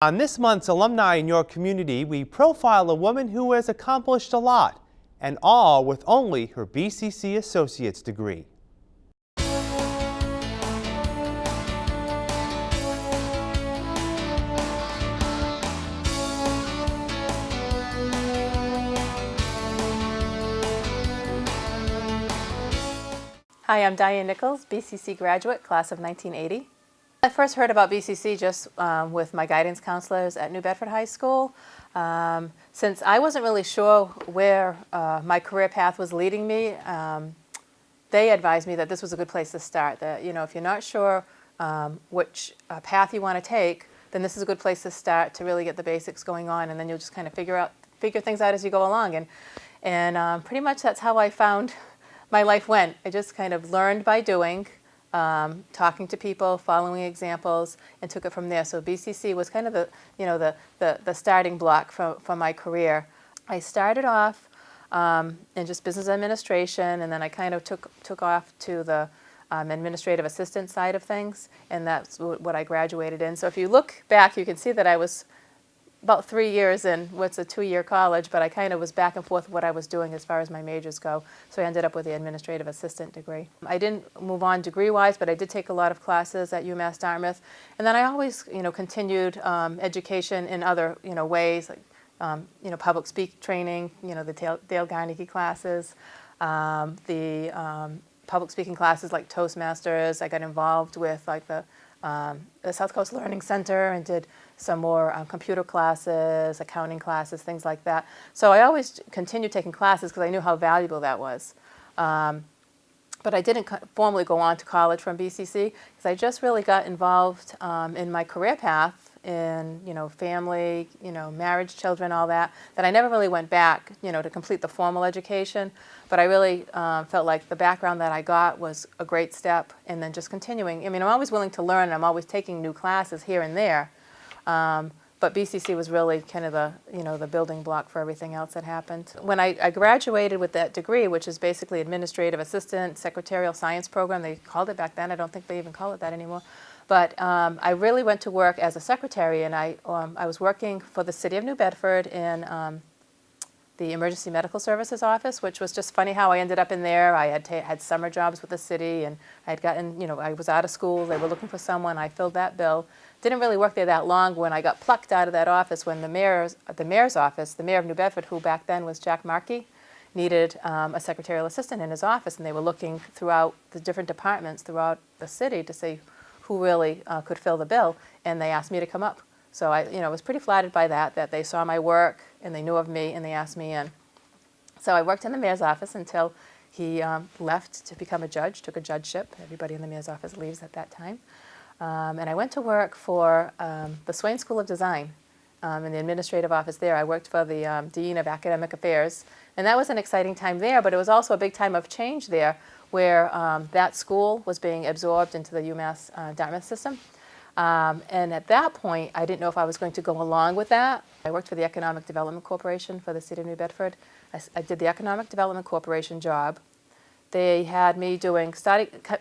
On this month's Alumni in Your Community, we profile a woman who has accomplished a lot, and all with only her BCC Associate's degree. Hi, I'm Diane Nichols, BCC graduate, class of 1980. I first heard about BCC just um, with my guidance counselors at New Bedford High School. Um, since I wasn't really sure where uh, my career path was leading me, um, they advised me that this was a good place to start. That you know, if you're not sure um, which uh, path you want to take, then this is a good place to start to really get the basics going on, and then you'll just kind of figure out figure things out as you go along. And and um, pretty much that's how I found my life went. I just kind of learned by doing um, talking to people, following examples, and took it from there. So BCC was kind of the, you know, the, the, the starting block for, for my career. I started off um, in just business administration, and then I kind of took, took off to the um, administrative assistant side of things, and that's what I graduated in. So if you look back, you can see that I was about three years in what's a two-year college, but I kind of was back and forth what I was doing as far as my majors go. So I ended up with the administrative assistant degree. I didn't move on degree-wise, but I did take a lot of classes at UMass Dartmouth. And then I always, you know, continued um, education in other, you know, ways, like, um, you know, public speak training, you know, the Dale, Dale classes, um, the um, public speaking classes like Toastmasters. I got involved with like the, um, the South Coast Learning Center and did some more um, computer classes, accounting classes, things like that. So I always continued taking classes because I knew how valuable that was. Um, but I didn't formally go on to college from BCC because I just really got involved um, in my career path in, you know, family, you know, marriage, children, all that, that I never really went back, you know, to complete the formal education. But I really um, felt like the background that I got was a great step and then just continuing. I mean, I'm always willing to learn and I'm always taking new classes here and there. Um, but BCC was really kind of the, you know, the building block for everything else that happened. When I, I, graduated with that degree, which is basically administrative assistant, secretarial science program, they called it back then, I don't think they even call it that anymore. But um, I really went to work as a secretary and I, um, I was working for the city of New Bedford in um, the Emergency Medical Services Office, which was just funny how I ended up in there. I had had summer jobs with the city and I had gotten, you know, I was out of school, they were looking for someone, I filled that bill. Didn't really work there that long when I got plucked out of that office when the mayor's, the mayor's office, the mayor of New Bedford, who back then was Jack Markey, needed um, a secretarial assistant in his office and they were looking throughout the different departments throughout the city to see who really uh, could fill the bill and they asked me to come up. So I you know, was pretty flattered by that, that they saw my work and they knew of me and they asked me in. So I worked in the mayor's office until he um, left to become a judge, took a judgeship. Everybody in the mayor's office leaves at that time. Um, and I went to work for um, the Swain School of Design um, in the administrative office there. I worked for the um, Dean of Academic Affairs. And that was an exciting time there, but it was also a big time of change there where um, that school was being absorbed into the UMass uh, Dartmouth system. Um, and at that point, I didn't know if I was going to go along with that. I worked for the Economic Development Corporation for the city of New Bedford. I, I did the Economic Development Corporation job they had me doing,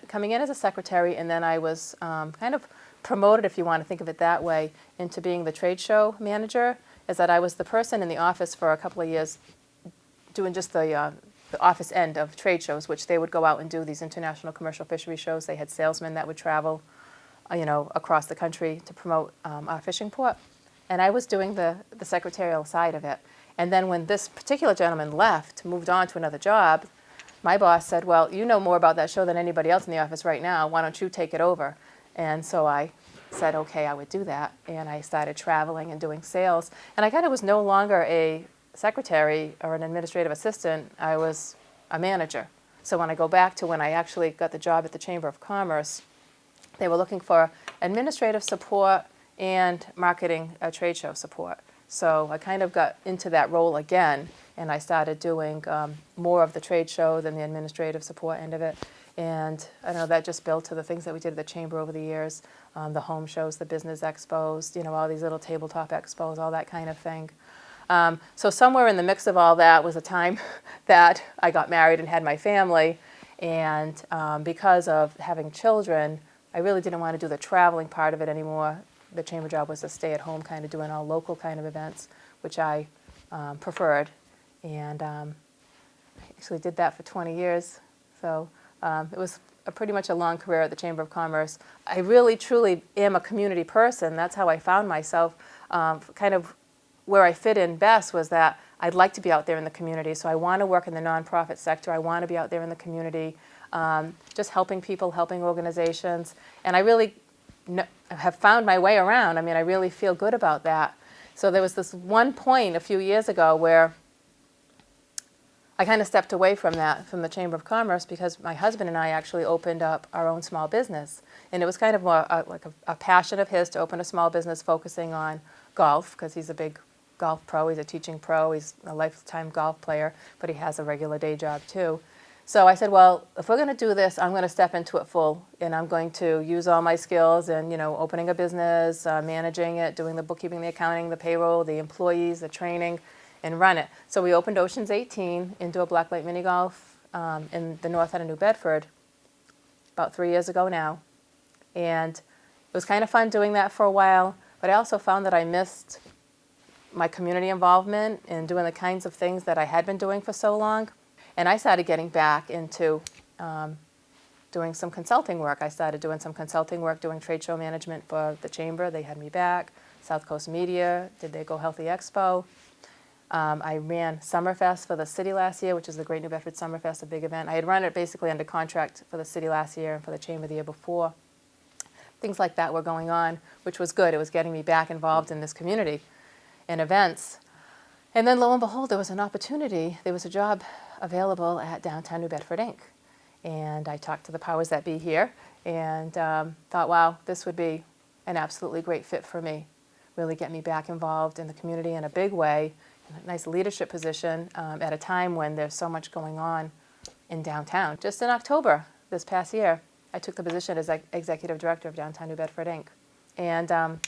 coming in as a secretary, and then I was um, kind of promoted, if you want to think of it that way, into being the trade show manager, is that I was the person in the office for a couple of years doing just the, uh, the office end of trade shows, which they would go out and do these international commercial fishery shows. They had salesmen that would travel, you know, across the country to promote um, our fishing port. And I was doing the, the secretarial side of it. And then when this particular gentleman left, moved on to another job, my boss said, well, you know more about that show than anybody else in the office right now. Why don't you take it over? And so I said, okay, I would do that. And I started traveling and doing sales. And I kind of was no longer a secretary or an administrative assistant. I was a manager. So when I go back to when I actually got the job at the Chamber of Commerce, they were looking for administrative support and marketing uh, trade show support. So I kind of got into that role again and I started doing um, more of the trade show than the administrative support end of it. And I know that just built to the things that we did at the Chamber over the years, um, the home shows, the business expos, you know, all these little tabletop expos, all that kind of thing. Um, so somewhere in the mix of all that was a time that I got married and had my family. And um, because of having children, I really didn't want to do the traveling part of it anymore the chamber job was a stay-at-home kind of doing all local kind of events, which I um, preferred. And um, I actually did that for 20 years. So um, it was a pretty much a long career at the Chamber of Commerce. I really, truly am a community person. That's how I found myself. Um, kind of where I fit in best was that I'd like to be out there in the community. So I want to work in the nonprofit sector. I want to be out there in the community, um, just helping people, helping organizations. And I really have found my way around. I mean, I really feel good about that. So there was this one point a few years ago where I kind of stepped away from that, from the Chamber of Commerce, because my husband and I actually opened up our own small business. And it was kind of more uh, like a, a passion of his to open a small business focusing on golf, because he's a big golf pro, he's a teaching pro, he's a lifetime golf player, but he has a regular day job too. So I said, well, if we're going to do this, I'm going to step into it full, and I'm going to use all my skills in, you know, opening a business, uh, managing it, doing the bookkeeping, the accounting, the payroll, the employees, the training, and run it. So we opened Oceans 18 indoor blacklight mini golf um, in the north end of New Bedford about three years ago now, and it was kind of fun doing that for a while. But I also found that I missed my community involvement in doing the kinds of things that I had been doing for so long. And I started getting back into um, doing some consulting work. I started doing some consulting work, doing trade show management for the chamber. They had me back. South Coast Media did they Go Healthy Expo. Um, I ran Summerfest for the city last year, which is the Great New Bedford Summerfest, a big event. I had run it basically under contract for the city last year and for the chamber the year before. Things like that were going on, which was good. It was getting me back involved in this community and events. And then lo and behold, there was an opportunity. There was a job available at Downtown New Bedford Inc. And I talked to the powers that be here and um, thought, wow, this would be an absolutely great fit for me. Really get me back involved in the community in a big way, in a nice leadership position um, at a time when there's so much going on in downtown. Just in October this past year, I took the position as executive director of Downtown New Bedford Inc. And um,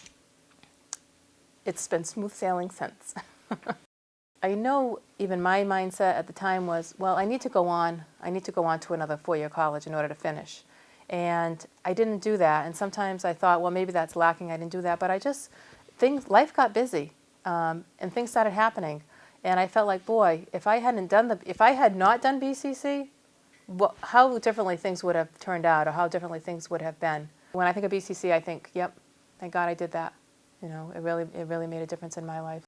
it's been smooth sailing since. I know even my mindset at the time was, well, I need to go on. I need to go on to another four-year college in order to finish. And I didn't do that. And sometimes I thought, well, maybe that's lacking. I didn't do that. But I just, things, life got busy, um, and things started happening. And I felt like, boy, if I hadn't done the, if I had not done BCC, how differently things would have turned out, or how differently things would have been. When I think of BCC, I think, yep, thank God I did that. You know, it really, it really made a difference in my life.